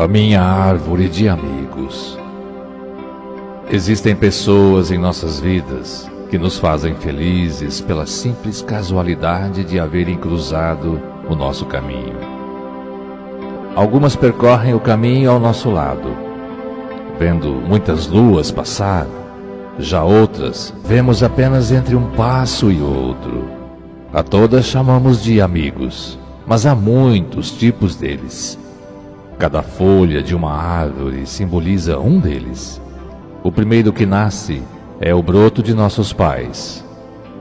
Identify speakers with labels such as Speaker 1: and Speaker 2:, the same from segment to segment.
Speaker 1: a minha árvore de amigos. Existem pessoas em nossas vidas que nos fazem felizes pela simples casualidade de haverem cruzado o nosso caminho. Algumas percorrem o caminho ao nosso lado, vendo muitas luas passar, já outras vemos apenas entre um passo e outro. A todas chamamos de amigos, mas há muitos tipos deles. Cada folha de uma árvore simboliza um deles. O primeiro que nasce é o broto de nossos pais.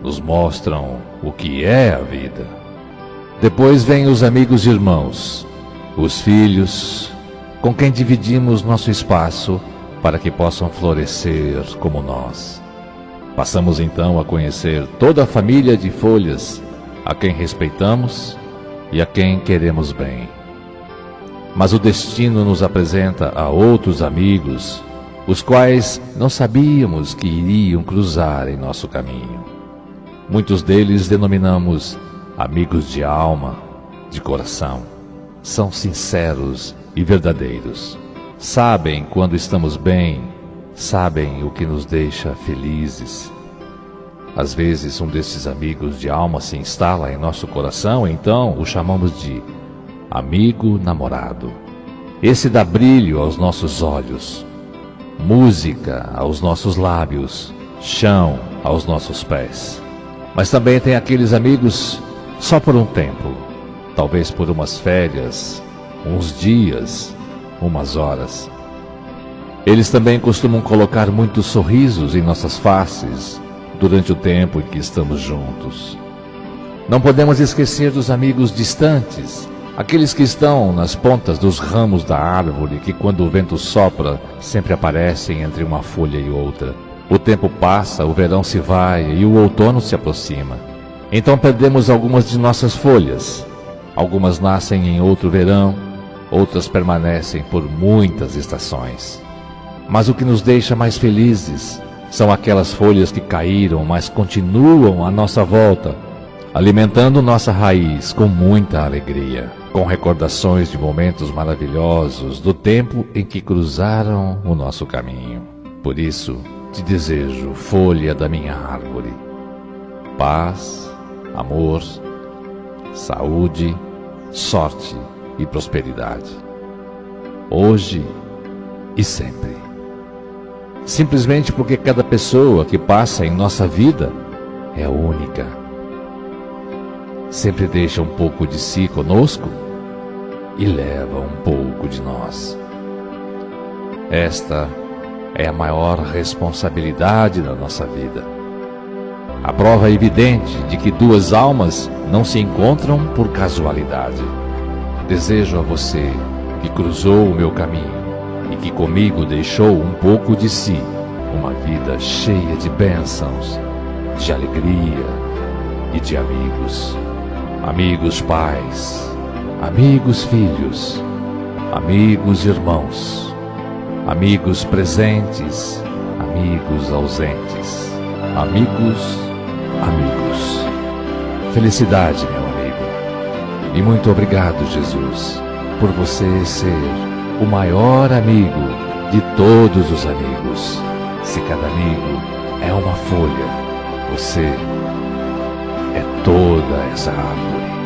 Speaker 1: Nos mostram o que é a vida. Depois vêm os amigos e irmãos, os filhos, com quem dividimos nosso espaço para que possam florescer como nós. Passamos então a conhecer toda a família de folhas, a quem respeitamos e a quem queremos bem. Mas o destino nos apresenta a outros amigos, os quais não sabíamos que iriam cruzar em nosso caminho. Muitos deles denominamos amigos de alma, de coração. São sinceros e verdadeiros. Sabem quando estamos bem, sabem o que nos deixa felizes. Às vezes, um desses amigos de alma se instala em nosso coração, então o chamamos de amigo namorado. Esse dá brilho aos nossos olhos, música aos nossos lábios, chão aos nossos pés. Mas também tem aqueles amigos só por um tempo, talvez por umas férias, uns dias, umas horas. Eles também costumam colocar muitos sorrisos em nossas faces durante o tempo em que estamos juntos. Não podemos esquecer dos amigos distantes, Aqueles que estão nas pontas dos ramos da árvore, que quando o vento sopra, sempre aparecem entre uma folha e outra. O tempo passa, o verão se vai e o outono se aproxima. Então perdemos algumas de nossas folhas. Algumas nascem em outro verão, outras permanecem por muitas estações. Mas o que nos deixa mais felizes são aquelas folhas que caíram, mas continuam à nossa volta, alimentando nossa raiz com muita alegria com recordações de momentos maravilhosos do tempo em que cruzaram o nosso caminho. Por isso, te desejo, folha da minha árvore, paz, amor, saúde, sorte e prosperidade. Hoje e sempre. Simplesmente porque cada pessoa que passa em nossa vida é única sempre deixa um pouco de si conosco e leva um pouco de nós. Esta é a maior responsabilidade da nossa vida. A prova evidente de que duas almas não se encontram por casualidade. Desejo a você que cruzou o meu caminho e que comigo deixou um pouco de si, uma vida cheia de bênçãos, de alegria e de amigos amigos pais, amigos filhos, amigos irmãos, amigos presentes, amigos ausentes, amigos, amigos. Felicidade, meu amigo. E muito obrigado, Jesus, por você ser o maior amigo de todos os amigos. Se cada amigo é uma folha, você é toda essa árvore.